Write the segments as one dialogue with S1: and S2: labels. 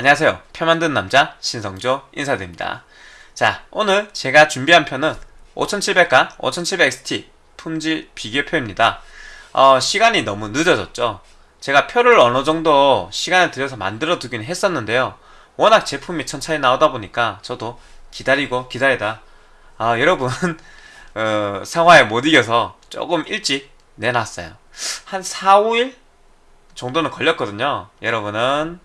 S1: 안녕하세요. 표 만든 남자 신성조 인사드립니다. 자, 오늘 제가 준비한 표는 5700과 5700XT 품질 비교표입니다. 어, 시간이 너무 늦어졌죠. 제가 표를 어느 정도 시간을 들여서 만들어 두긴 했었는데요. 워낙 제품이 천천히 나오다 보니까 저도 기다리고 기다리다 아, 여러분 어, 상화에 못 이겨서 조금 일찍 내놨어요. 한 4, 5일 정도는 걸렸거든요. 여러분은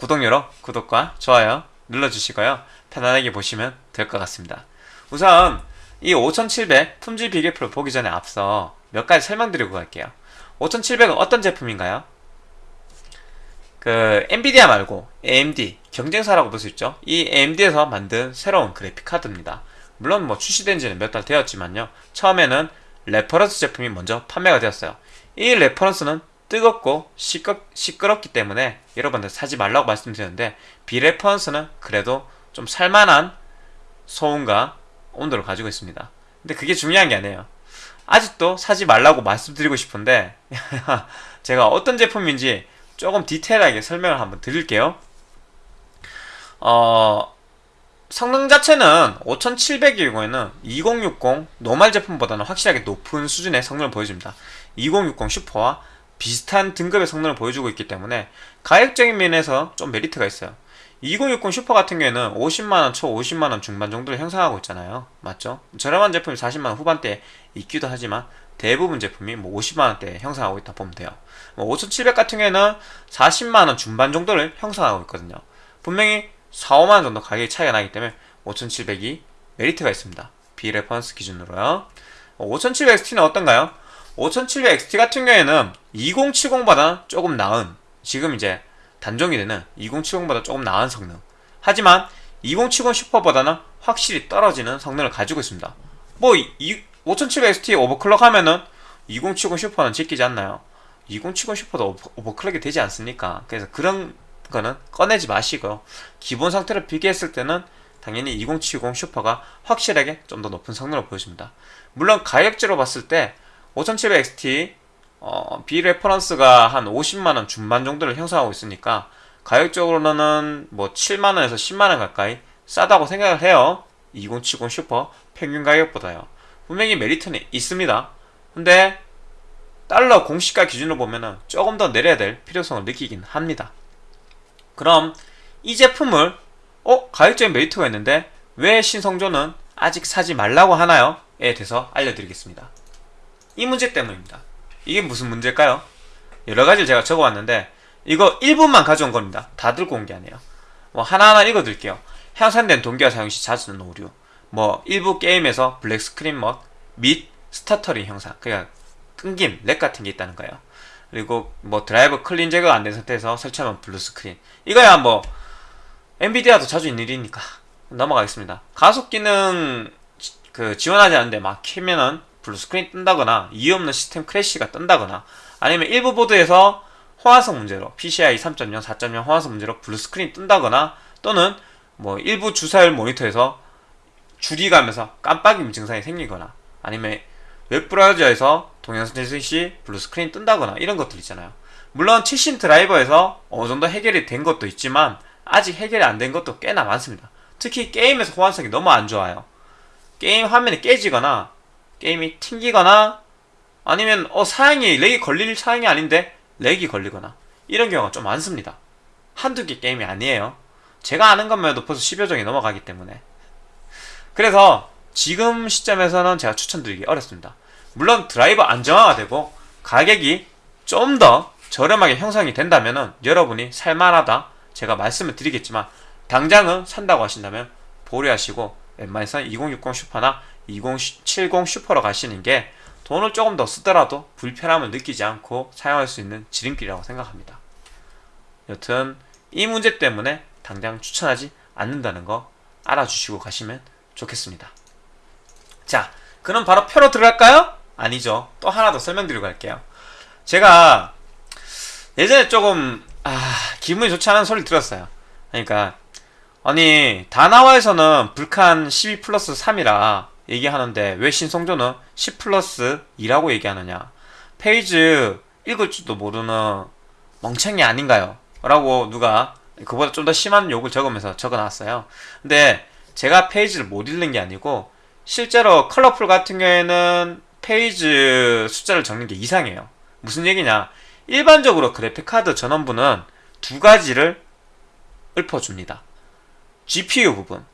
S1: 구독 열어 구독과 좋아요 눌러주시고요. 편안하게 보시면 될 것 같습니다. 우선 이 5700 품질 비교표를 보기 전에 앞서 몇 가지 설명드리고 갈게요. 5700은 어떤 제품인가요? 그 엔비디아 말고 AMD 경쟁사라고 볼 수 있죠. 이 AMD에서 만든 새로운 그래픽 카드입니다. 물론 뭐 출시된 지는 몇 달 되었지만요. 처음에는 reference 제품이 먼저 판매가 되었어요. 이 reference는 뜨겁고 시끄, 시끄럽기 때문에 여러분들 사지 말라고 말씀드렸는데 비reference는 그래도 좀 살만한 소음과 온도를 가지고 있습니다. 근데 그게 중요한 게 아니에요. 아직도 사지 말라고 말씀드리고 싶은데 제가 어떤 제품인지 조금 디테일하게 설명을 한번 드릴게요. 어, 성능 자체는 5700의 경우에는 2060 normal 제품보다는 확실하게 높은 수준의 성능을 보여줍니다. 2060 슈퍼와 비슷한 등급의 성능을 보여주고 있기 때문에 가격적인 면에서 좀 메리트가 있어요. 2060 슈퍼 같은 경우에는 50만원 초 50만원 중반 정도를 형성하고 있잖아요. 맞죠? 저렴한 제품이 40만원 후반대에 있기도 하지만 대부분 제품이 뭐 50만원대에 형성하고 있다 보면 돼요. 뭐 5700 같은 경우에는 40만원 중반 정도를 형성하고 있거든요. 분명히 4, 5만원 정도 가격이 차이가 나기 때문에 5700이 메리트가 있습니다. 비reference 기준으로요. 5700XT는 어떤가요? 5700XT 같은 경우에는 2070보다 조금 나은 지금 이제 단종이 되는 2070보다 조금 나은 성능 하지만 2070 슈퍼보다는 확실히 떨어지는 성능을 가지고 있습니다 뭐 5700XT overclock 하면은 2070 슈퍼는 제끼지 않나요? 2070 슈퍼도 overclock이 되지 않습니까? 그래서 그런 거는 꺼내지 마시고요 기본 상태를 비교했을 때는 당연히 2070 슈퍼가 확실하게 좀 더 높은 성능을 보여줍니다 물론 가격대로 봤을 때 5700XT 어, 비reference가 한 50만원 중반 정도를 형성하고 있으니까 가격적으로는 뭐 7만원에서 10만원 가까이 싸다고 생각을 해요 2070 슈퍼 평균 가격보다요 분명히 메리트는 있습니다 근데 달러 공시가 기준으로 보면은 조금 더 내려야 될 필요성을 느끼긴 합니다 그럼 이 제품을 어? 가격적인 메리트가 있는데 왜 신성조는 아직 사지 말라고 하나요? 에 대해서 알려드리겠습니다 이 문제 때문입니다. 이게 무슨 문제일까요? 여러가지를 제가 적어왔는데 이거 1분만 가져온 겁니다. 다 들고 온 게 아니에요. 뭐 하나하나 읽어드릴게요. 향상된 동기화 사용시 자주 는 오류 뭐 일부 게임에서 black screen 및 stuttering 현상 그냥 끊김, lag 같은 게 있다는 거예요. 그리고 뭐 드라이버 clean 제거가 안 된 상태에서 설치하면 blue screen 이거야 뭐 엔비디아도 자주 있는 일이니까 넘어가겠습니다. 가속 기능 그 지원하지 않는데 막 키면은 blue screen 뜬다거나 이유 없는 시스템 crash가 뜬다거나 아니면 일부 보드에서 호환성 문제로 PCI 3.0, 4.0 호환성 문제로 blue screen 뜬다거나 또는 뭐 일부 주사율 모니터에서 줄이 가면서 깜빡임 증상이 생기거나 아니면 웹브라우저에서 동영상 재생 시 blue screen 뜬다거나 이런 것들 있잖아요. 물론 최신 드라이버에서 어느정도 해결이 된 것도 있지만 아직 해결이 안 된 것도 꽤나 많습니다. 특히 게임에서 호환성이 너무 안 좋아요. 게임 화면이 깨지거나 게임이 튕기거나 아니면 어 사양이 lag이 걸릴 사양이 아닌데 lag이 걸리거나 이런 경우가 좀 많습니다. 한두 개 게임이 아니에요. 제가 아는 것만 해도 벌써 10여 종이 넘어가기 때문에. 그래서 지금 시점에서는 제가 추천드리기 어렵습니다. 물론 드라이버 안정화가 되고 가격이 좀 더 저렴하게 형성이 된다면 여러분이 살만하다 제가 말씀을 드리겠지만 당장은 산다고 하신다면 보류하시고 웬만해서 2060 슈퍼나 2070 슈퍼로 가시는 게 돈을 조금 더 쓰더라도 불편함을 느끼지 않고 사용할 수 있는 지름길이라고 생각합니다. 여튼 이 문제 때문에 당장 추천하지 않는다는 거 알아주시고 가시면 좋겠습니다. 자, 그럼 바로 표로 들어갈까요? 아니죠. 또 하나 더 설명드리고 갈게요. 제가 예전에 조금 아, 기분이 좋지 않은 소리 들었어요. 그러니까 아니 다나와에서는 불칸 12 플러스 3이라 얘기하는데 왜 신성조는 10 플러스 2라고 얘기하느냐 phase 읽을 줄도 모르는 멍청이 아닌가요? 라고 누가 그보다 좀 더 심한 욕을 적으면서 적어놨어요. 근데 제가 phase를 못 읽는 게 아니고 실제로 컬러풀 같은 경우에는 phase 숫자를 적는 게 이상해요. 무슨 얘기냐? 일반적으로 그래픽 카드 전원부는 두 가지를 읊어줍니다. GPU 부분,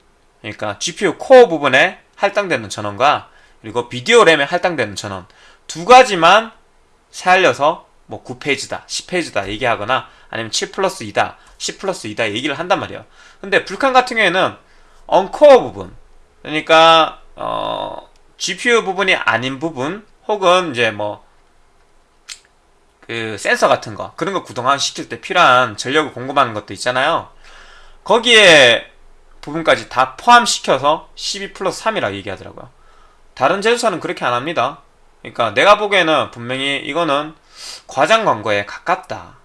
S1: 그러니까 GPU 코어 부분에 할당되는 전원과 그리고 비디오 램에 할당되는 전원 두 가지만 살려서 뭐 9페이지다, 10페이지다 얘기하거나 아니면 7 플러스 2다, 10 플러스 2다 얘기를 한단 말이에요. 근데 불칸 같은 경우에는 언코어 부분, 그러니까 어, GPU 부분이 아닌 부분 혹은 이제 뭐 그 센서 같은 거 그런 거 구동화 시킬 때 필요한 전력을 공급하는 것도 있잖아요. 거기에 부분까지 다 포함시켜서 12 플러스 3이라 얘기하더라고요. 다른 제조사는 그렇게 안 합니다. 그러니까 내가 보기에는 분명히 이거는 과장 광고에 가깝다.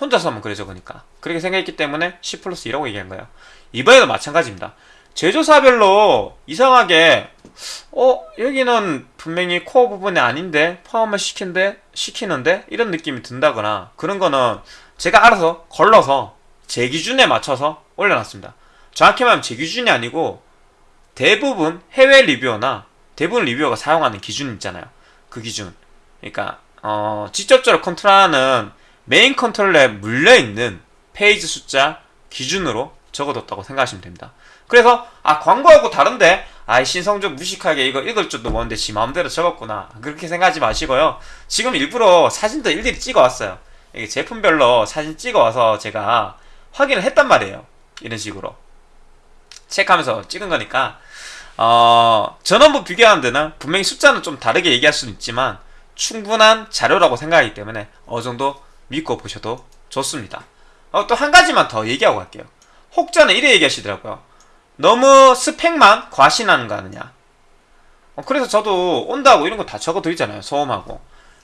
S1: 혼자서 하면 그래 적으니까. 그렇게 생각했기 때문에 10 플러스 2라고 얘기한 거예요. 이번에도 마찬가지입니다. 제조사별로 이상하게 어 여기는 분명히 코어 부분이 아닌데 포함을 시킨데 시키는데 이런 느낌이 든다거나 그런 거는 제가 알아서 걸러서 제 기준에 맞춰서 올려놨습니다. 정확히 말하면 제 기준이 아니고 대부분 해외 reviewer나 대부분 reviewer가 사용하는 기준 있잖아요. 그 기준. 그러니까 어, 직접적으로 컨트롤하는 메인 컨트롤러에 물려있는 phase 숫자 기준으로 적어뒀다고 생각하시면 됩니다. 그래서 아 광고하고 다른데 아이 신성적 무식하게 이거 읽을 줄도 모르는데 지 마음대로 적었구나 그렇게 생각하지 마시고요. 지금 일부러 사진도 일일이 찍어왔어요. 이게 제품별로 사진 찍어와서 제가 확인을 했단 말이에요. 이런 식으로 체크하면서 찍은 거니까 어, 전원부 비교하는 데는 분명히 숫자는 좀 다르게 얘기할 수는 있지만 충분한 자료라고 생각하기 때문에 어느 정도 믿고 보셔도 좋습니다. 어, 또 한 가지만 더 얘기하고 갈게요. 혹자는 이래 얘기하시더라고요. 너무 스펙만 과신하는 거 아니냐. 어, 그래서 저도 온다고 이런 거 다 적어드리잖아요. 소음하고.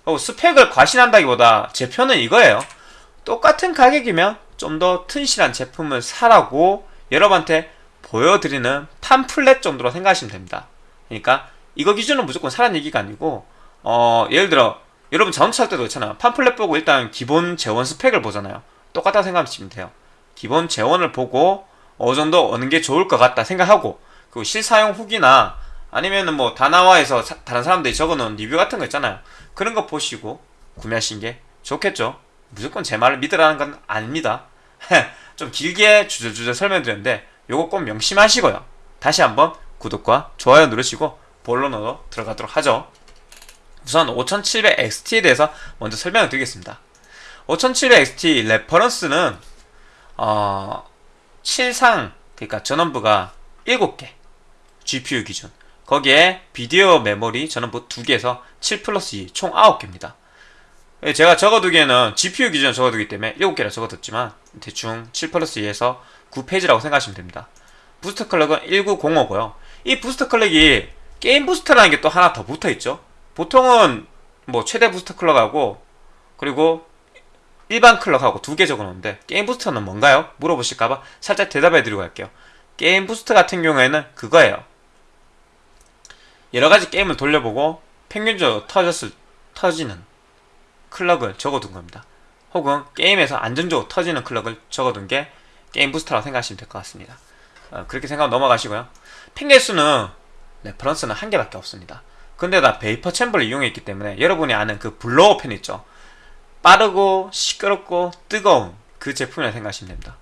S1: 어, 스펙을 과신한다기보다 제 편은 이거예요. 똑같은 가격이면 좀 더 튼실한 제품을 사라고 여러분한테 보여드리는 팜플렛 정도로 생각하시면 됩니다. 그러니까 이거 기준으로 무조건 사라는 얘기가 아니고 어, 예를 들어 여러분 자동차 할 때도 그렇잖아요. 팜플렛 보고 일단 기본 재원 스펙을 보잖아요. 똑같다고 생각하시면 돼요. 기본 재원을 보고 어느 정도 어느 게 좋을 것 같다 생각하고 그 실사용 후기나 아니면은 뭐 다나와에서 사, 다른 사람들이 적어놓은 리뷰 같은 거 있잖아요. 그런 거 보시고 구매하신 게 좋겠죠. 무조건 제 말을 믿으라는 건 아닙니다. 좀 길게 주저주저 설명드렸는데 요거 꼭 명심하시고요. 다시 한번 구독과 좋아요 누르시고 본론으로 들어가도록 하죠. 우선 5700XT에 대해서 먼저 설명을 드리겠습니다. 5700XT reference는 어, 7상 그러니까 전원부가 7개 GPU 기준 거기에 비디오 메모리 전원부 2개에서 7 플러스 2 총 9개입니다. 제가 적어두기에는 GPU 기준으로 적어두기 때문에 7개라 적어뒀지만 대충 7 플러스 2에서 9 phase라고 생각하시면 됩니다. 부스터 clock은 1905고요. 이 부스터 clock이 게임 부스터라는 게 또 하나 더 붙어있죠. 보통은 뭐 최대 부스터 clock하고 그리고 일반 clock하고 두 개 적어놓는데 게임 부스터는 뭔가요? 물어보실까봐 살짝 대답해드리고 갈게요. 게임 부스터 같은 경우에는 그거예요. 여러가지 게임을 돌려보고 평균적으로 터졌을 터지는 clock을 적어둔 겁니다. 혹은 게임에서 안정적으로 터지는 clock을 적어둔 게 게임 부스터라고 생각하시면 될 것 같습니다. 어, 그렇게 생각하면 넘어가시고요. 팬 개수는 reference는 한 개밖에 없습니다. 근데 나 vapor chamber를 이용했기 때문에 여러분이 아는 그 blower 팬 있죠. 빠르고 시끄럽고 뜨거운 그 제품이라 생각하시면 됩니다.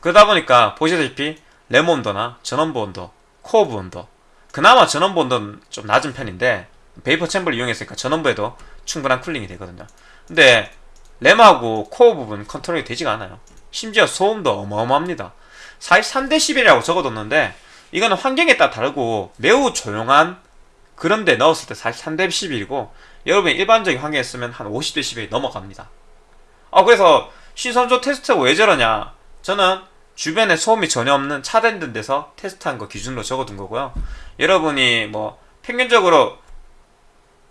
S1: 그러다 보니까 보시다시피 램 온도나 전원부 온도, 코어부 온도 그나마 전원부 온도는 좀 낮은 편인데 vapor chamber를 이용했으니까 전원부에도 충분한 cooling이 되거든요. 근데 램하고 코어 부분 컨트롤이 되지가 않아요. 심지어 소음도 어마어마합니다. 43dB이라고 적어뒀는데 이거는 환경에 따라 다르고 매우 조용한 그런데 넣었을 때 43dB이고 여러분이 일반적인 환경에 쓰면 한 50dB이 넘어갑니다. 아 그래서 시선조 테스트가 왜 저러냐 저는 주변에 소음이 전혀 없는 차단된 데서 테스트한 거 기준으로 적어둔 거고요. 여러분이 뭐 평균적으로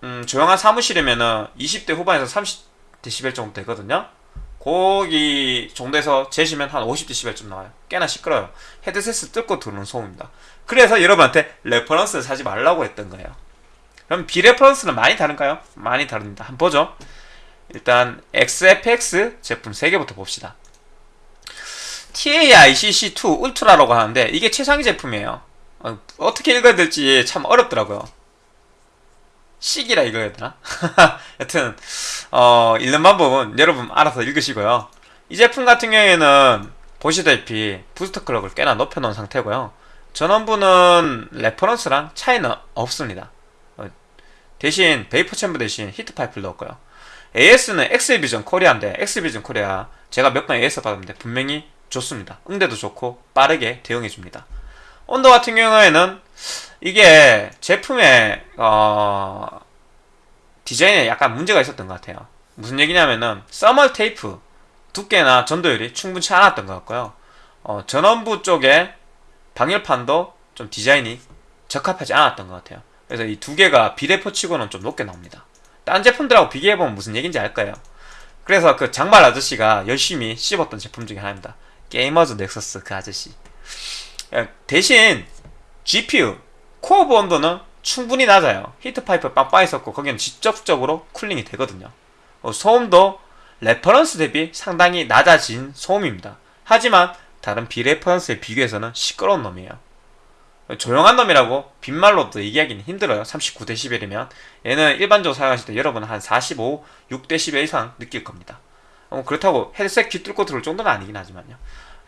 S1: 음, 조용한 사무실이면은 20대 후반에서 30dB 정도 되거든요. 거기 정도에서 재시면 한 50dB쯤 나와요. 꽤나 시끄러요. 헤드셋을 뜯고 들어오는 소음입니다. 그래서 여러분한테 reference를 사지 말라고 했던 거예요. 그럼 비reference는 많이 다른가요? 많이 다릅니다. 한번 보죠. 일단 XFX 제품 3개부터 봅시다. THICC2 울트라라고 하는데 이게 최상위 제품이에요. 어, 어떻게 읽어야 될지 참 어렵더라고요. 식이라 읽어야 되나? 여튼 어, 읽는 방법은 여러분 알아서 읽으시고요. 이 제품 같은 경우에는 보시다시피 부스터 clock을 꽤나 높여놓은 상태고요. 전원부는 reference랑 차이는 없습니다. 어, 대신 vapor chamber 대신 히트 파이프를 넣었고요. AS는 엑스비전 코리아인데 엑스비전 코리아 제가 몇 번 AS 받았는데 분명히 좋습니다. 응대도 좋고 빠르게 대응해줍니다. 온도 같은 경우에는 이게 제품의 어, 디자인에 약간 문제가 있었던 것 같아요. 무슨 얘기냐면은 써멀 테이프 두께나 전도율이 충분치 않았던 것 같고요. 어, 전원부 쪽에 방열판도 좀 디자인이 적합하지 않았던 것 같아요. 그래서 이 두 개가 비례포치고는 좀 높게 나옵니다. 딴 제품들하고 비교해보면 무슨 얘기인지 알 거예요. 그래서 그 장발 아저씨가 열심히 씹었던 제품 중에 하나입니다. 게이머즈 넥서스 그 아저씨. 예, 대신 GPU 코어 온도는 충분히 낮아요. 히트 파이프 빵빵히 넣었고 거기는 직접적으로 cooling이 되거든요. 어, 소음도 reference 대비 상당히 낮아진 소음입니다. 하지만 다른 비reference에 비교해서는 시끄러운 놈이에요. 조용한 놈이라고 빈말로도 얘기하기는 힘들어요. 39dB이면 얘는 일반적으로 사용하실 때 여러분은 한 45, 6dB 이상 느낄 겁니다. 어, 그렇다고 헤드셋 귀 뚫고 들을 정도는 아니긴 하지만요.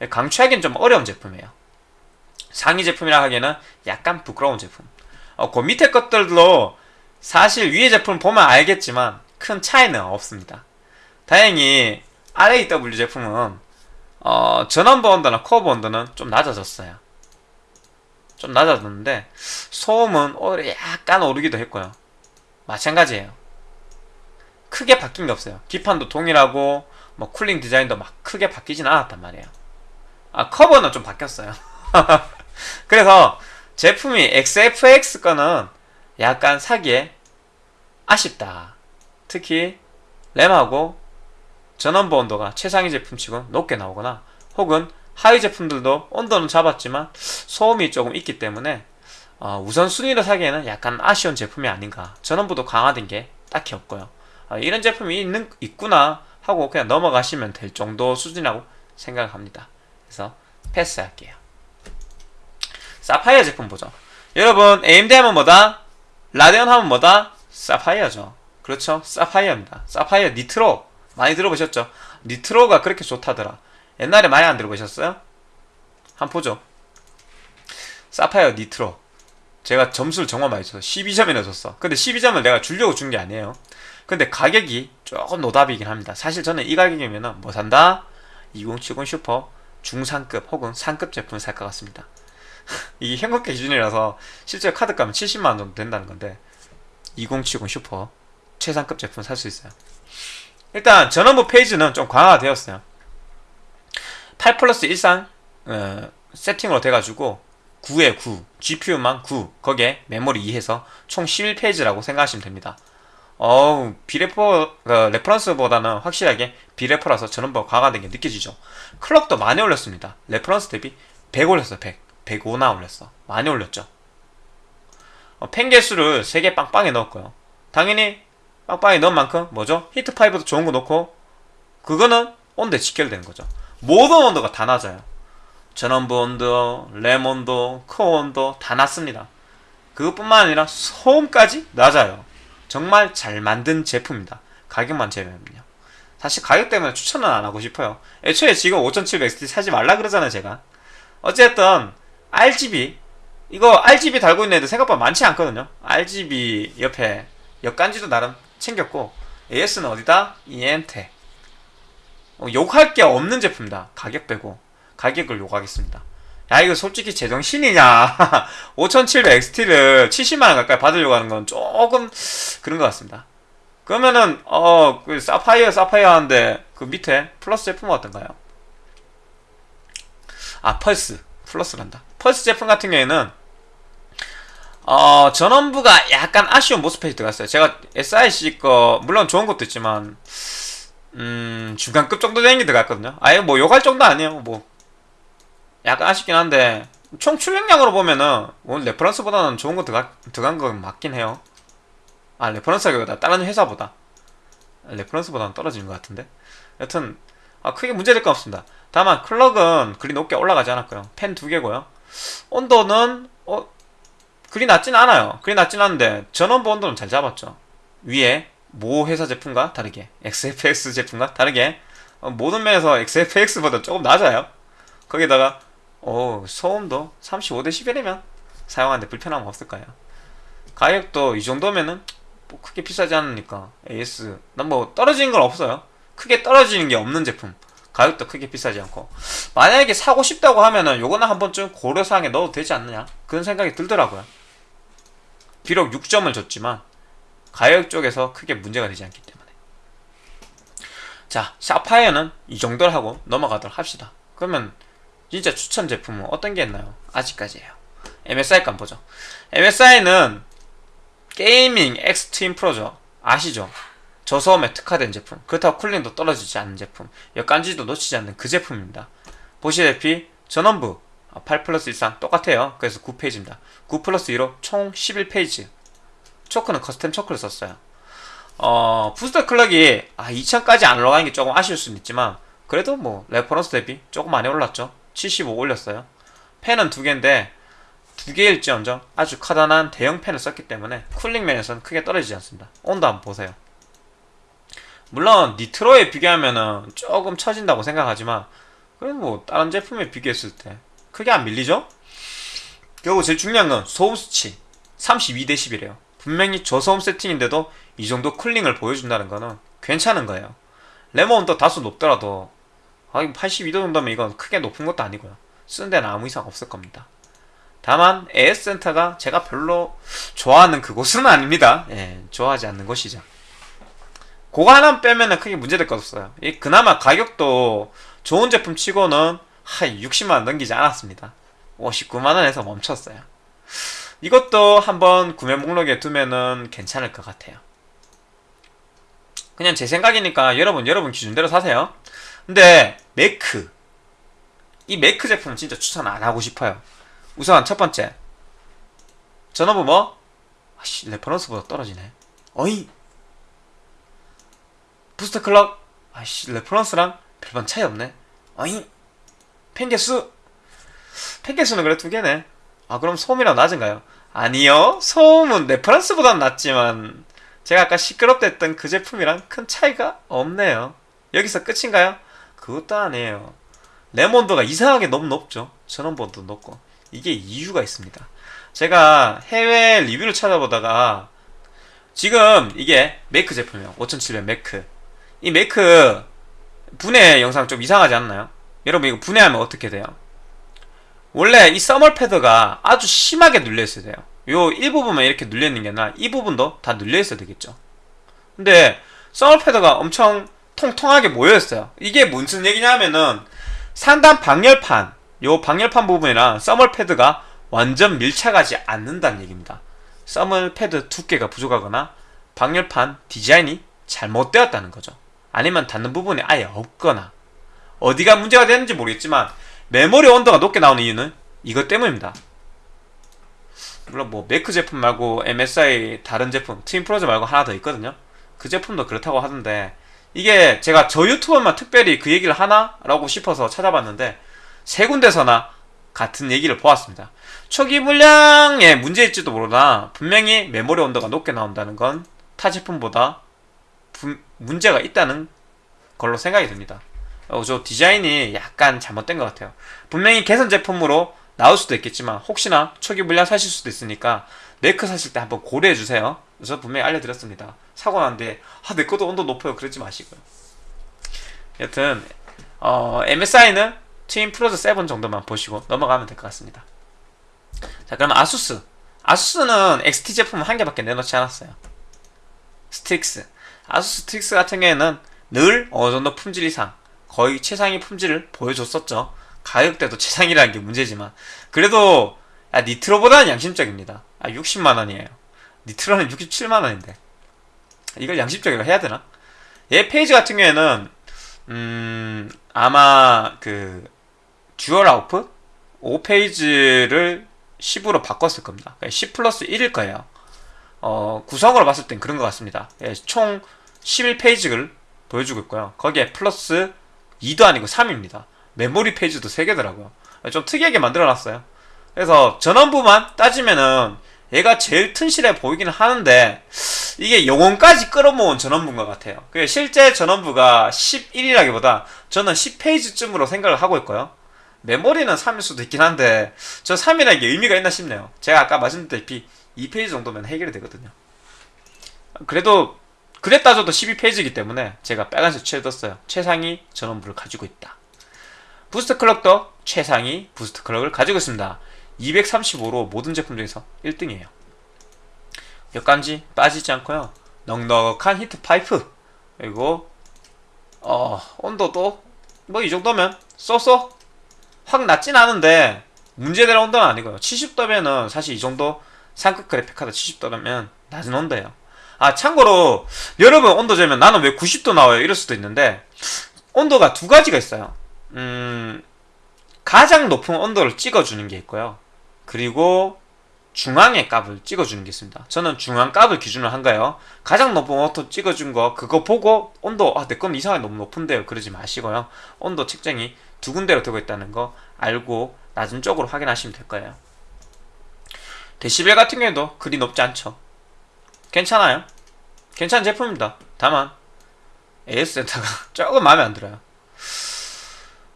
S1: 강추하기는 좀 어려운 제품이에요. 상위 제품이라 하기에는 약간 부끄러운 제품. 어, 그 밑에 것들도 사실 위에 제품 보면 알겠지만 큰 차이는 없습니다. 다행히 RAW 제품은 어, 전원부 온도나 커브 온도는 좀 낮아졌어요. 좀 낮아졌는데 소음은 오히려 약간 오르기도 했고요. 마찬가지예요. 크게 바뀐 게 없어요. 기판도 동일하고 뭐 쿨링 디자인도 막 크게 바뀌진 않았단 말이에요. 아 커버는 좀 바뀌었어요. 그래서 제품이 XFX 거는 약간 사기에 아쉽다. 특히 램하고 전원부 온도가 최상위 제품치고 높게 나오거나 혹은 하위 제품들도 온도는 잡았지만 소음이 조금 있기 때문에 어, 우선순위로 사기에는 약간 아쉬운 제품이 아닌가. 전원부도 강화된 게 딱히 없고요. 어, 이런 제품이 있는, 있구나 하고 그냥 넘어가시면 될 정도 수준이라고 생각합니다. 그래서 패스할게요 사파이어 제품 보죠. 여러분 AMD 하면 뭐다? 라데온 하면 뭐다? 사파이어죠. 그렇죠? 사파이어입니다. 사파이어 니트로. 많이 들어보셨죠? 니트로가 그렇게 좋다더라. 옛날에 많이 안 들어보셨어요? 한번 보죠. 사파이어 니트로. 제가 점수를 정말 많이 줬어 12점이나 줬어. 근데 12점을 내가 주려고 준 게 아니에요. 근데 가격이 조금 노답이긴 합니다. 사실 저는 이 가격이면 뭐 산다? 2070 슈퍼 중상급 혹은 상급 제품을 살 것 같습니다 이게 현금가 기준이라서 실제 카드 값은 70만원 정도 된다는 건데 2070 슈퍼 최상급 제품 살 수 있어요. 일단 전원부 phase는 좀 강화되었어요. 8 플러스 13 어, 세팅으로 돼가지고 9에 9 GPU만 9 거기에 메모리 2해서 총 11 phase라고 생각하시면 됩니다. 어우 비레퍼 어, reference보다는 확실하게 비레퍼라서 전원부가 강화된 게 느껴지죠. clock도 많이 올렸습니다. reference 대비 100 올렸어 100 105나 올렸어. 많이 올렸죠. 어, 팬 개수를 3개 빵빵히 넣었고요. 당연히 빵빵히 넣은 만큼 뭐죠? 히트파이프도 좋은 거 넣고 그거는 온도에 직결되는 거죠. 모든 온도가 다 낮아요. 전원부 온도, 램 온도, 코어 온도 다 낮습니다. 그것뿐만 아니라 소음까지 낮아요. 정말 잘 만든 제품입니다. 가격만 제외하면요. 사실 가격 때문에 추천은 안 하고 싶어요. 애초에 지금 5700XT 사지 말라 그러잖아요 제가. 어쨌든 RGB 이거 RGB 달고 있는 애들 생각보다 많지 않거든요. RGB 옆에 역간지도 나름 챙겼고 AS는 어디다? 이엔테. 어, 욕할 게 없는 제품이다. 가격 빼고 가격을 욕하겠습니다. 야 이거 솔직히 제정신이냐? 5700XT를 70만원 가까이 받으려고 하는 건 조금 그런 것 같습니다. 그러면은 어 그 사파이어 사파이어 하는데 그 밑에 플러스 제품은 어떤가요? 아 펄스 플러스란다 펄스 제품 같은 경우에는 어, 전원부가 약간 아쉬운 모습이 들어갔어요. 제가 SIC 거, 물론 좋은 것도 있지만, 음, 중간급 정도 되는 게 들어갔거든요. 아예 뭐 욕할 정도 아니에요. 뭐, 약간 아쉽긴 한데, 총 출력량으로 보면은, 뭐 reference보다는 좋은 거 들어가, 들어간 건 맞긴 해요. 아, reference가 다른 회사보다. reference보다는 떨어지는 것 같은데. 여튼, 아, 크게 문제될 건 없습니다. 다만 clock은 그리 높게 올라가지 않았고요. 팬 두 개고요. 온도는 어 그리 낮진 않아요. 그리 낮진 않은데 전원부 온도는 잘 잡았죠. 위에 모 회사 제품과 다르게 XFX 제품과 다르게 어, 모든 면에서 XFX보다 조금 낮아요. 거기다가 어 소음도 35dB이면 사용하는데 불편함 없을 거예요. 가격도 이 정도면은 뭐 크게 비싸지 않으니까 AS 난 뭐 떨어지는 건 없어요. 크게 떨어지는 게 없는 제품. 가격도 크게 비싸지 않고 만약에 사고 싶다고 하면은 요거는 한 번쯤 고려사항에 넣어도 되지 않느냐 그런 생각이 들더라고요. 비록 6점을 줬지만 가격 쪽에서 크게 문제가 되지 않기 때문에 자 사파이어는 이 정도를 하고 넘어가도록 합시다. 그러면 진짜 추천 제품은 어떤 게 있나요? 아직까지예요. MSI 간 보죠. MSI는 게이밍 엑스트림 프로죠. 아시죠? 저소음에 특화된 제품. 그렇다고 cooling도 떨어지지 않는 제품. 역간지도 놓치지 않는 그 제품입니다. 보시다시피 전원부 8 플러스 13 똑같아요. 그래서 9 phase입니다. 9 플러스 2로 총 11 phase. 초크는 custom 초크를 썼어요. 어, booster clock이 아, 2000까지 안 올라가는 게 조금 아쉬울 수는 있지만 그래도 뭐 reference 대비 조금 많이 올랐죠. 75 올렸어요. 팬은 두 개인데 두 개일지언정 아주 커다란 대형 팬을 썼기 때문에 cooling 면에서는 크게 떨어지지 않습니다. 온도 한번 보세요. 물론 니트로에 비교하면은 조금 처진다고 생각하지만 그래도 뭐 다른 제품에 비교했을 때 크게 안 밀리죠? 결국 제일 중요한 건 소음 수치 32dB래요. 분명히 저소음 세팅인데도 이 정도 쿨링을 보여준다는 거는 괜찮은 거예요. 레몬도 다소 높더라도 아, 82도 정도면 이건 크게 높은 것도 아니고요. 쓰는 데는 아무 이상 없을 겁니다. 다만 AS 센터가 제가 별로 좋아하는 그곳은 아닙니다. 예, 좋아하지 않는 곳이죠. 그거 하나 빼면은 크게 문제될 것 없어요. 이 그나마 가격도 좋은 제품 치고는 한 60만원 넘기지 않았습니다. 59만원에서 멈췄어요. 이것도 한번 구매 목록에 두면은 괜찮을 것 같아요. 그냥 제 생각이니까 여러분 여러분 기준대로 사세요. 근데 매크 이 매크 제품은 진짜 추천 안 하고 싶어요. 우선 첫 번째 전원부 뭐? 아씨 reference보다 떨어지네. 어이 booster clock 아씨 reference랑 별반 차이 없네. 어이 팬 개수 팬 개수는 그래 두 개네. 아 그럼 소음이라도 낮은가요? 아니요 소음은 reference보단 낮지만 제가 아까 시끄럽다 했던 그 제품이랑 큰 차이가 없네요. 여기서 끝인가요? 그것도 아니에요. 레몬도가 이상하게 너무 높죠. 전원번도 높고 이게 이유가 있습니다. 제가 해외 리뷰를 찾아보다가 지금 이게 메이크 제품이에요. 5700 메이크. 이 메이크 분해 영상 좀 이상하지 않나요? 여러분 이거 분해하면 어떻게 돼요? 원래 이 써멀 패드가 아주 심하게 눌려 있어야 돼요. 요 일부분만 이렇게 눌려 있는 게 아니라 이 부분도 다 눌려 있어야 되겠죠. 근데 써멀 패드가 엄청 통통하게 모여 있어요. 이게 무슨 얘기냐면은 상단 방열판, 요 방열판 부분이랑 써멀 패드가 완전 밀착하지 않는다는 얘기입니다. 써멀 패드 두께가 부족하거나 방열판 디자인이 잘못되었다는 거죠. 아니면 닿는 부분이 아예 없거나 어디가 문제가 되는지 모르겠지만 메모리 온도가 높게 나오는 이유는 이것 때문입니다. 물론 뭐 매크 제품 말고 MSI 다른 제품 트윈 프로즈 말고 하나 더 있거든요. 그 제품도 그렇다고 하던데 이게 제가 저 유튜버만 특별히 그 얘기를 하나 라고 싶어서 찾아봤는데 세 군데서나 같은 얘기를 보았습니다. 초기 물량에 문제일지도 모르나 분명히 메모리 온도가 높게 나온다는 건 타 제품보다 분, 문제가 있다는 걸로 생각이 듭니다. 어, 저 디자인이 약간 잘못된 것 같아요. 분명히 개선 제품으로 나올 수도 있겠지만 혹시나 초기 물량 사실 수도 있으니까 MECH 사실 때 한번 고려해 주세요. 저 분명히 알려드렸습니다. 사고 난 뒤 아, 내 것도 온도 높아요. 그러지 마시고요. 여튼 어, MSI는 Twin Frozr 7 정도만 보시고 넘어가면 될 것 같습니다. 자 그럼 ASUS ASUS는 XT 제품 한 개밖에 내놓지 않았어요. STRIX ASUS STRIX 같은 경우에는 늘 어느 정도 품질 이상 거의 최상위 품질을 보여줬었죠. 가격대도 최상이라는 게 문제지만 그래도 아, NITRO보다는 양심적입니다. 아, 60만 원이에요. NITRO는 67만 원인데 이걸 양심적으로 해야 되나? 얘 phase 같은 경우에는 음 아마 그 dual output 5 phase를 10으로 바꿨을 겁니다. 10 플러스 1일 거예요. 어, 구성으로 봤을 땐 그런 것 같습니다. 예, 총 11페이지를 보여주고 있고요. 거기에 플러스 2도 아니고 3입니다. 메모리 페이지도 3개더라고요. 좀 특이하게 만들어놨어요. 그래서 전원부만 따지면은 얘가 제일 튼실해 보이긴 하는데 이게 영혼까지 끌어모은 전원부인 것 같아요. 그 실제 전원부가 11이라기보다 저는 10페이지쯤으로 생각을 하고 있고요. 메모리는 3일 수도 있긴 한데 저 3이라는 게 의미가 있나 싶네요. 제가 아까 말씀드렸다시피 2 phase 정도면 해결이 되거든요. 그래도 그래 따져도 12 phase이기 때문에 제가 빨간색 칠해뒀어요. 최상위 전원부를 가지고 있다. boost clock도 최상위 boost clock을 가지고 있습니다. 235로 모든 제품 중에서 1등이에요. 역간지 빠지지 않고요. 넉넉한 히트 파이프 그리고 어 온도도 뭐 이 정도면 쏘쏘 확 낮진 않은데 문제될 온도는 아니고요. 70도면은 사실 이 정도 상급 그래픽 카드 70도라면 낮은 온도예요. 아 참고로 여러분 온도 재면 나는 왜 90도 나와요 이럴 수도 있는데 온도가 두 가지가 있어요. 음 가장 높은 온도를 찍어주는 게 있고요. 그리고 중앙의 값을 찍어주는 게 있습니다. 저는 중앙 값을 기준으로 한 거예요. 가장 높은 온도 찍어준 거 그거 보고 온도 아 내 건 이상하게 너무 높은데요. 그러지 마시고요. 온도 측정이 두 군데로 되고 있다는 거 알고 낮은 쪽으로 확인하시면 될 거예요. 데시벨 같은 경우에도 그리 높지 않죠. 괜찮아요. 괜찮은 제품입니다. 다만 AS 센터가 조금 마음에 안 들어요.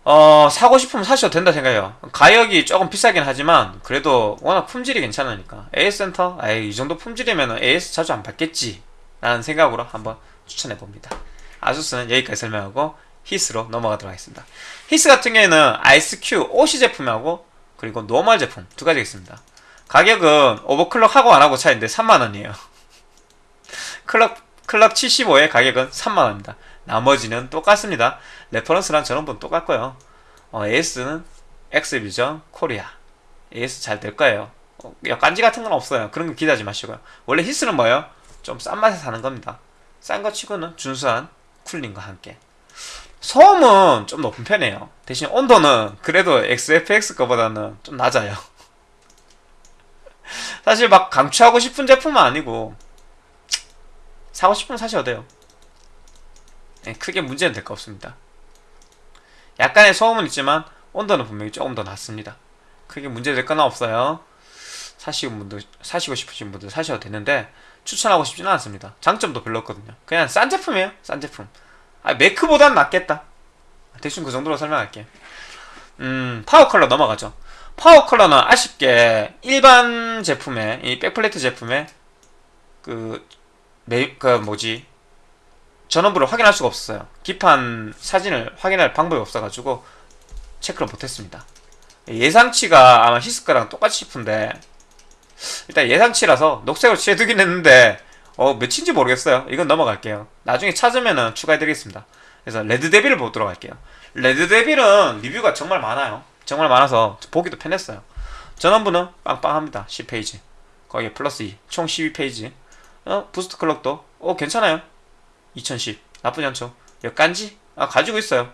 S1: 어, 사고 싶으면 사셔도 된다 생각해요. 가격이 조금 비싸긴 하지만, 그래도 워낙 품질이 괜찮으니까. AS 센터? 아이, 이 정도 품질이면 AS 자주 안 받겠지. 라는 생각으로 한번 추천해 봅니다. ASUS는 여기까지 설명하고, HIS로 넘어가도록 하겠습니다. HIS 같은 경우에는 IceQ OC 제품하고, 그리고 normal 제품 두 가지가 있습니다. 가격은 overclock 하고 안 하고 차이인데 3만원이에요. clock, clock 75의 가격은 3만원입니다. 나머지는 똑같습니다. reference랑 전원부는 똑같고요. 어, AS는 XVision Korea. AS 잘 될 거예요. 어, 깐지 같은 건 없어요. 그런 거 기대하지 마시고요. 원래 히스는 뭐예요? 좀 싼 맛에 사는 겁니다. 싼 거 치고는 준수한 쿨링과 함께. 소음은 좀 높은 편이에요. 대신 온도는 그래도 XFX 거보다는 좀 낮아요. 사실 막 강추하고 싶은 제품은 아니고 사고 싶으면 사셔도 돼요. 네, 크게 문제는 될 거 없습니다. 약간의 소음은 있지만 온도는 분명히 조금 더 낮습니다. 크게 문제될 건 없어요. 사실 분들 사시고 싶으신 분들 사셔도 되는데 추천하고 싶지는 않습니다. 장점도 별로 없거든요. 그냥 싼 제품이에요. 싼 제품. 아, MECH보단 낫겠다. 대충 그 정도로 설명할게요. 음, PowerColor 넘어가죠. PowerColor는 아쉽게 일반 제품에 이 backplate 제품에 그, 메, 그 뭐지 전원부를 확인할 수가 없었어요. 기판 사진을 확인할 방법이 없어가지고 체크를 못했습니다. 예상치가 아마 HIS카랑 똑같이 싶은데 일단 예상치라서 녹색으로 칠해두긴 했는데 어 몇인지 모르겠어요. 이건 넘어갈게요. 나중에 찾으면은 추가해드리겠습니다. 그래서 Red Devil을 보도록 할게요. Red Devil은 리뷰가 정말 많아요. 정말 많아서 보기도 편했어요. 전원부는 빵빵합니다. 10 phase. 거기에 플러스 2. 총 12 phase. 어, boost clock도 어 괜찮아요. 2010 나쁘지 않죠 역간지 아 가지고 있어요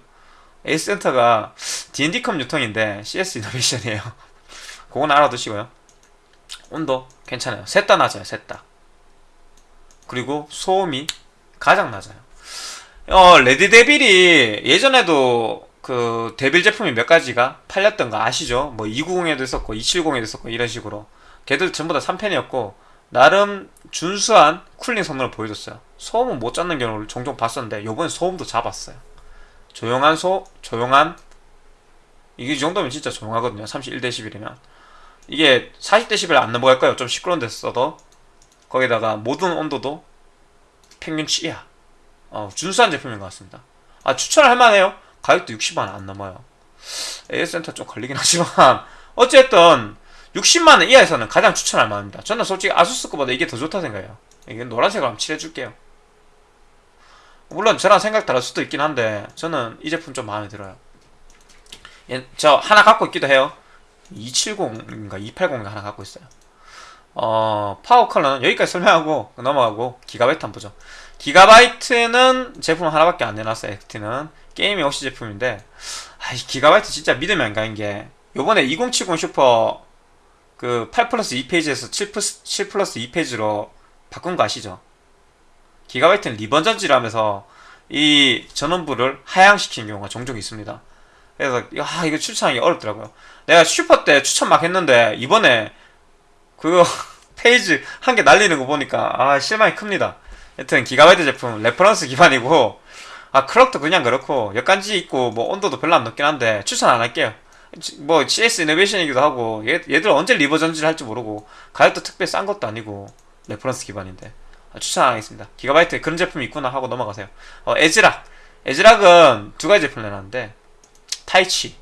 S1: AS센터가 D&D컴 유통인데 CS 이노베이션이에요 그건 알아두시고요 온도 괜찮아요 셋 다 낮아요 셋다 그리고 소음이 가장 낮아요 어 Red Devil이 예전에도 그 Devil 제품이 몇 가지가 팔렸던 거 아시죠? 뭐 290에도 있었고 270에도 있었고 이런 식으로 걔들 전부 다 3팬이었고 나름 준수한 cooling 성능을 보여줬어요. 소음은 못 잡는 경우를 종종 봤었는데 요번에 소음도 잡았어요. 조용한 소 조용한 이게 이 정도면 진짜 조용하거든요. 31dB이면 이게 40dB 안 넘어갈 거예요. 좀 시끄러운 데서 써도 거기다가 모든 온도도 평균치야. 어, 준수한 제품인 것 같습니다. 아 추천을 할 만해요. 가격도 60만 원 안 넘어요. AS센터 좀 걸리긴 하지만 어쨌든 60만원 이하에서는 가장 추천할 만합니다. 저는 솔직히 아수스 거보다 이게 더 좋다 생각해요. 이게 노란색으로 한번 칠해줄게요. 물론 저랑 생각 다를 수도 있긴 한데 저는 이 제품 좀 마음에 들어요. 예, 저 하나 갖고 있기도 해요. 270인가 280인가 하나 갖고 있어요. 어, PowerColor는 여기까지 설명하고 넘어가고 기가바이트 한번 보죠. GIGABYTE는 제품 하나밖에 안 내놨어요. XT는 Gaming OC 제품인데 아, 이 기가바이트 진짜 믿음이 안 가는 게 요번에 2070 슈퍼 그 8 플러스 2 phase에서 7 플러스, 7 플러스 2 phase로 바꾼 거 아시죠? GIGABYTE는 revision질을 하면서 이 전원부를 하향시키는 경우가 종종 있습니다. 그래서 아 이거 추천하기 어렵더라고요. 내가 슈퍼 때 추천 막 했는데 이번에 그거 phase 한 개 날리는 거 보니까 아 실망이 큽니다. 여튼 기가바이트 제품 reference 기반이고 아 clock도 그냥 그렇고 역간지 있고 뭐 온도도 별로 안 높긴 한데 추천 안 할게요. 뭐 CS 이노베이션이기도 하고 얘, 얘들 언제 revision질을 할지 모르고 가격도 특별히 싼 것도 아니고 reference 기반인데 아, 추천 안 하겠습니다. GIGABYTE에 그런 제품이 있구나 하고 넘어가세요. 어, ASRock ASRock은 두 가지 제품 내놨는데 Taichi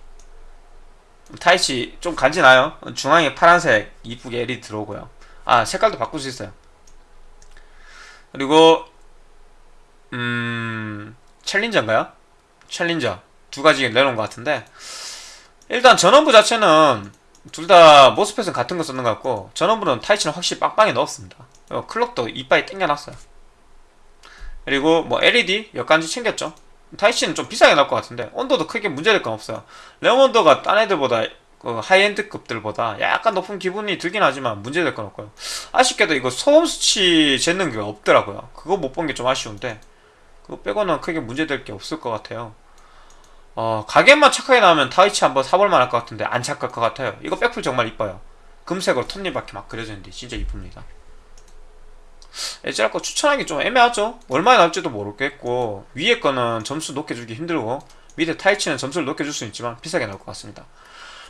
S1: Taichi 좀 간지나요? 중앙에 파란색 이쁘게 LED 들어오고요. 아 색깔도 바꿀 수 있어요. 그리고 음 챌린저인가요? 챌린저 두 가지 내놓은 것 같은데 일단 전원부 자체는 둘 다 모스펫은 같은 거 쓰는 것 같고 전원부는 타이치는 확실히 빵빵히 넣었습니다. 어, 클럭도 이빨에 땡겨놨어요. 그리고 뭐 LED 역간지 챙겼죠. 타이치는 좀 비싸게 나올 것 같은데 온도도 크게 문제될 건 없어요. 레몬도가 딴 애들보다 그 하이엔드급들보다 약간 높은 기분이 들긴 하지만 문제될 건 없고요. 아쉽게도 이거 소음 수치 재는 게 없더라고요. 그거 못 본 게 좀 아쉬운데 그거 빼고는 크게 문제될 게 없을 것 같아요. 어, 가격만 착하게 나오면 타이치 한번 사볼만 할 것 같은데 안 착할 것 같아요. 이거 백풀 정말 이뻐요. 금색으로 톱니바퀴 막 그려져 있는데 진짜 이쁩니다. 에지랄 거 추천하기 좀 애매하죠? 얼마에 나올지도 모르겠고 위에 거는 점수 높게 주기 힘들고 밑에 타이치는 점수를 높게 줄 수 있지만 비싸게 나올 것 같습니다.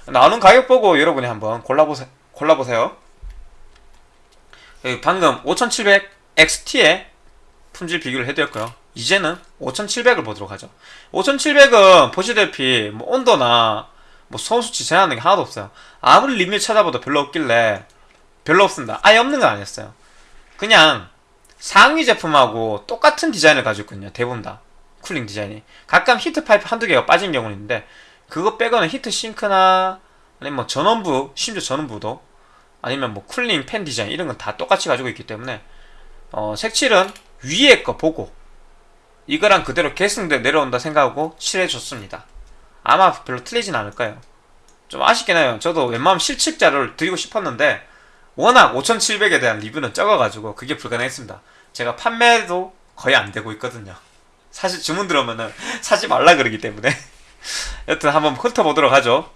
S1: 나오는 가격 보고 여러분이 한번 골라보세, 골라보세요. 방금 5700 XT의 품질 비교를 해드렸고요. 이제는 5700을 보도록 하죠. 5700은 보시다시피 뭐 온도나 뭐 소음수치 제한하는 게 하나도 없어요. 아무리 리뷰 찾아봐도 별로 없길래 별로 없습니다. 아예 없는 건 아니었어요. 그냥 상위 제품하고 똑같은 디자인을 가지고 있거든요. 대부분 다. cooling 디자인이. 가끔 히트 파이프 한두 개가 빠진 경우는 있는데 그거 빼고는 heat sink나 아니면 뭐 전원부, 심지어 전원부도 아니면 뭐 쿨링 팬 디자인 이런 건 다 똑같이 가지고 있기 때문에 어, 색칠은 위에 거 보고 이거랑 그대로 계승돼 내려온다 생각하고 칠해줬습니다. 아마 별로 틀리진 않을 거예요. 좀 아쉽긴 해요. 저도 웬만하면 실측자를 드리고 싶었는데 워낙 5700에 대한 리뷰는 적어가지고 그게 불가능했습니다. 제가 판매도 거의 안 되고 있거든요. 사실 주문 들어오면은 사지 말라 그러기 때문에 여튼 한번 훑어보도록 하죠.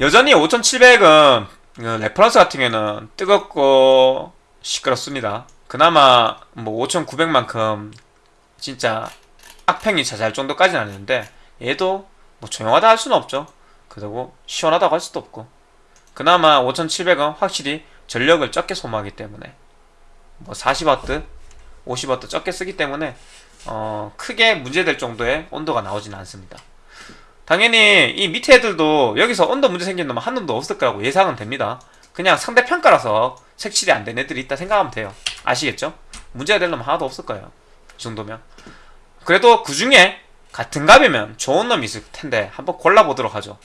S1: 여전히 5700은 그 reference 같은 경우는 뜨겁고 시끄럽습니다. 그나마 뭐 5900만큼 진짜 악평이 자자할 정도까지는 아니는데 얘도 뭐 조용하다 할 수는 없죠. 그리고 시원하다고 할 수도 없고 그나마 5700은 확실히 전력을 적게 소모하기 때문에 뭐 40W, 50W 적게 쓰기 때문에 어, 크게 문제될 정도의 온도가 나오지는 않습니다. 당연히 이 밑에 애들도 여기서 온도 문제 생긴다면 한 놈도 없을 거라고 예상은 됩니다. 그냥 상대 평가라서 색칠이 안 된 애들이 있다 생각하면 돼요. 아시겠죠? 문제가 될 놈은 하나도 없을 거예요. 이 정도면. 그래도 그 중에 같은 값이면 좋은 놈이 있을 텐데 한번 골라보도록 하죠.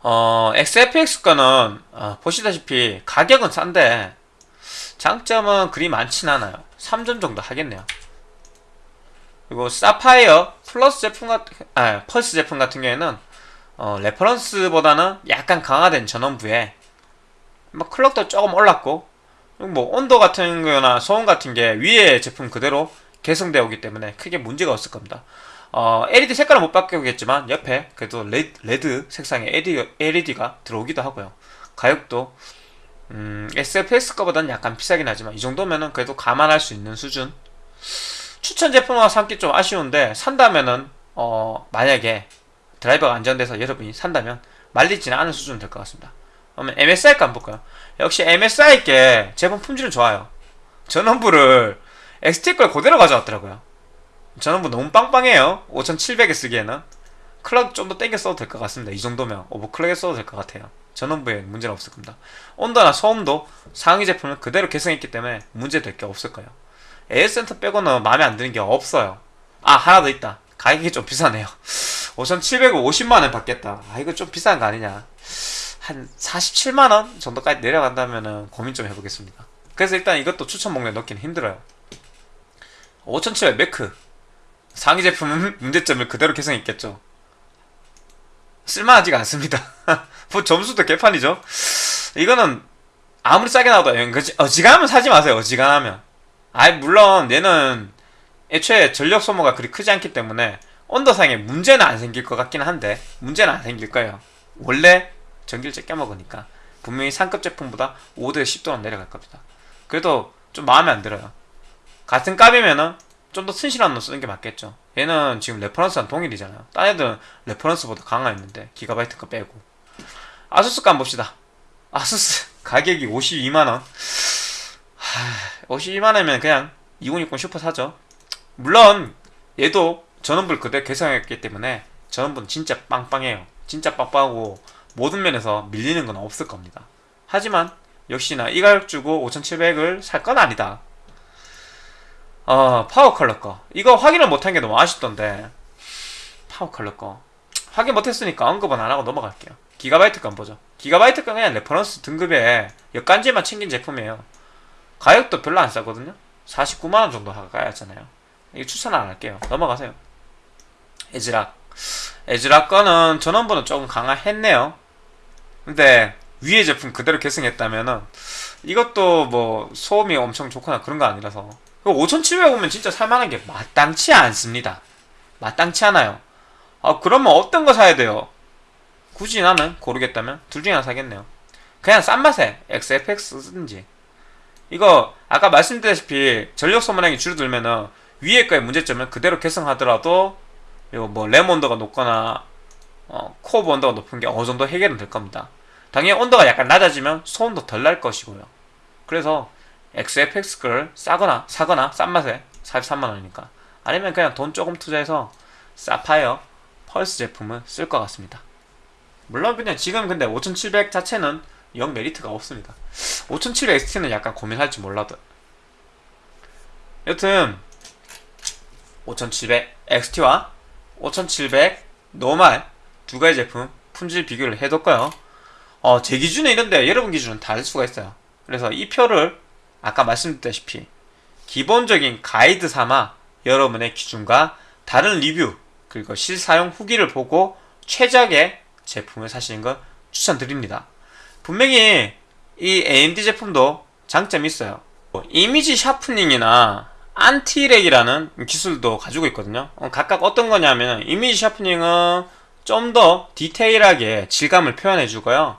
S1: 어, XFX 거는 어, 보시다시피 가격은 싼데 장점은 그리 많진 않아요. 3점 정도 하겠네요. 그리고 사파이어 펄스 제품 같은 아 펄스 제품 같은 경우에는 어, reference보다는 약간 강화된 전원부에 뭐 clock도 조금 올랐고 뭐 온도 같은 거나 소음 같은 게 위에 제품 그대로 계승되어 오기 때문에 크게 문제가 없을 겁니다. 어, LED 색깔은 못 바꾸겠지만 옆에 그래도 red, red 색상의 LED, LED가 들어오기도 하고요. 가격도 음, XFX 거보다는 약간 비싸긴 하지만 이 정도면은 그래도 감안할 수 있는 수준. 추천 제품과 삼기 좀 아쉬운데 산다면은 어, 만약에 드라이버가 안전돼서 여러분이 산다면 말리지는 않은 수준 될 것 같습니다. 그러면 MSI 거 한번 볼까요? 역시 MSI께 제품 품질은 좋아요. 전원부를 XT 걸 그대로 가져왔더라고요. 전원부 너무 빵빵해요. 5700에 쓰기에는. 클럭 좀 더 땡겨 써도 될 것 같습니다. 이 정도면 오버클럭에 써도 될 것 같아요. 전원부에 문제는 없을 겁니다. 온도나 소음도 상위 제품을 그대로 개성했기 때문에 문제될 게 없을 거예요. 에어센터 빼고는 마음에 안 드는 게 없어요. 아 하나 더 있다. 가격이 좀 비싸네요. 5,750만원 받겠다. 아 이거 좀 비싼 거 아니냐. 한 47만원 정도까지 내려간다면 고민 좀 해보겠습니다. 그래서 일단 이것도 추천 목록에 넣기는 힘들어요. 5,700 매크 상위 제품은 문제점을 그대로 개성있겠죠. 쓸만하지가 않습니다. 뭐 점수도 개판이죠. 이거는 아무리 싸게 나와도 어지간하면 사지 마세요. 어지간하면. 아이 물론 얘는 애초에 전력 소모가 그리 크지 않기 때문에 온도상에 문제는 안 생길 것 같긴 한데 문제는 안 생길 거예요. 원래 전기를 적게 먹으니까 분명히 상급 제품보다 5대 10도는 내려갈 겁니다. 그래도 좀 마음에 안 들어요. 같은 값이면은 좀더 튼실한 놈 쓰는 게 맞겠죠. 얘는 지금 reference랑 동일이잖아요. 딴 애들은 reference보다 강화했는데 기가바이트 거 빼고 아수스 거 봅시다. 아수스 가격이 52만원 52만원이면 그냥 2060 슈퍼 사죠. 물론 얘도 전원부를 그대로 계승했기 때문에 전원부는 진짜 빵빵해요. 진짜 빵빵하고 모든 면에서 밀리는 건 없을 겁니다. 하지만 역시나 이 가격 주고 5700을 살 건 아니다. 어, 파워 컬러 거. 이거 확인을 못한 게 너무 아쉽던데. 파워 컬러 거. 확인 못했으니까 언급은 안 하고 넘어갈게요. 기가바이트 건 보죠. 기가바이트 건 그냥 reference 등급에 역간지만 챙긴 제품이에요. 가격도 별로 안 싸거든요. 49만원 정도 가야잖아요. 이거 추천 안 할게요. 넘어가세요. 에즈락. 에즈락 거는 전원부는 조금 강화했네요. 근데 위에 제품 그대로 계승했다면은 이것도 뭐 소음이 엄청 좋거나 그런 거 아니라서 5700 오면 진짜 살만한 게 마땅치 않습니다. 마땅치 않아요. 아 그러면 어떤 거 사야 돼요? 굳이 나는 고르겠다면 둘 중에 하나 사겠네요. 그냥 싼 맛에 XFX 쓰든지 이거 아까 말씀드렸다시피 전력 소모량이 줄어들면은 위에 거의 문제점을 그대로 개성하더라도 이거 뭐램 온도가 높거나 어, 코어 온도가 높은 게 어느 정도 해결은 될 겁니다. 당연히 온도가 약간 낮아지면 소음도 덜 날 것이고요. 그래서 XFX 걸 싸거나 사거나 싼 맛에 43만 원이니까 아니면 그냥 돈 조금 투자해서 사파이어 펄스 제품을 쓸 것 같습니다. 물론 그냥 지금 근데 5700 자체는 영 메리트가 없습니다. 5700 XT는 약간 고민할지 몰라도 여튼 5700 XT와 5700 노말 두 가지 제품 품질 비교를 해뒀고요. 어, 제 기준에 이런데 여러분 기준은 다를 수가 있어요. 그래서 이 표를 아까 말씀드렸다시피 기본적인 가이드 삼아 여러분의 기준과 다른 리뷰 그리고 실사용 후기를 보고 최적의 제품을 사시는 걸 추천드립니다. 분명히 이 AMD 제품도 장점이 있어요. 이미지 샤프닝이나 안티렉이라는 기술도 가지고 있거든요. 어, 각각 어떤 거냐면 이미지 샤프닝은 좀 더 디테일하게 질감을 표현해 주고요.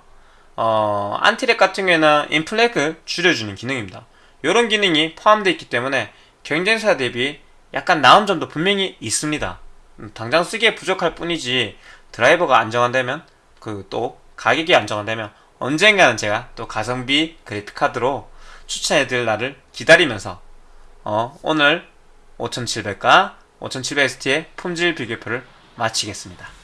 S1: 어, 안티렉 같은 경우에는 인플렉을 줄여주는 기능입니다. 이런 기능이 포함되어 있기 때문에 경쟁사 대비 약간 나은 점도 분명히 있습니다. 음, 당장 쓰기에 부족할 뿐이지 드라이버가 안정화되면 그 또 가격이 안정화되면 언젠가는 제가 또 가성비 그래픽카드로 추천해드릴 날을 기다리면서 어, 오늘 5700과 5700XT의 품질 비교표를 마치겠습니다.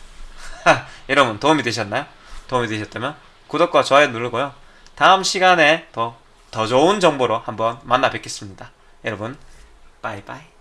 S1: 여러분 도움이 되셨나요? 도움이 되셨다면 구독과 좋아요 누르고요. 다음 시간에 더, 더 좋은 정보로 한번 만나 뵙겠습니다. 여러분, 빠이빠이.